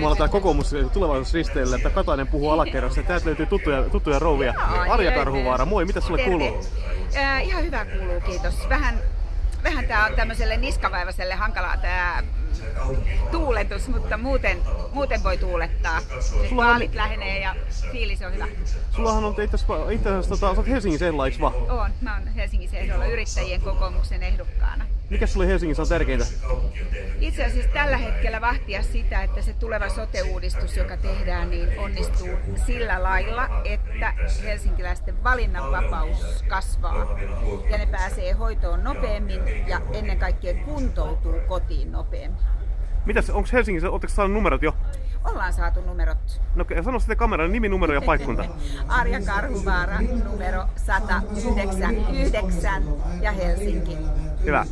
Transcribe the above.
täällä kokoomus tulevaisuusristeillä, että Katainen puhuu alakerrassa. Täältä löytyy tuttuja, tuttuja rouvia. Arja. Karhuvaara, moi, mitä sulle Terve. kuuluu? Äh, ihan hyvä kuuluu, kiitos. Vähän, vähän tää on tämmöiselle niskavaivaiselle hankalaa tää tuuletus, mutta muuten, muuten voi tuulettaa. Nyt Sulla on- vaalit lähenee ja fiilis on hyvä. Sullahan on itse asiassa, tota, sä oot Helsingin ehdolla, eiks vaan? Oon, mä oon Helsingin ehdolla yrittäjien kokoomuksen ehdokkaana. Mikä sulle Helsingissä on tärkeintä? Itse asiassa tällä hetkellä vahtia sitä, että se tuleva sote-uudistus, joka tehdään, niin onnistuu sillä lailla, että helsinkiläisten valinnanvapaus kasvaa ja ne pääsee hoitoon nopeammin ja ennen kaikkea kuntoutuu kotiin nopeammin. Mitäs, onko Helsingissä, ootteko saanut numerot jo? Ollaan saatu numerot. No sano sitten kameran nimi, numero ja paikkunta. Arja Karhuvaara numero 109 ja Helsinki. Hyvä.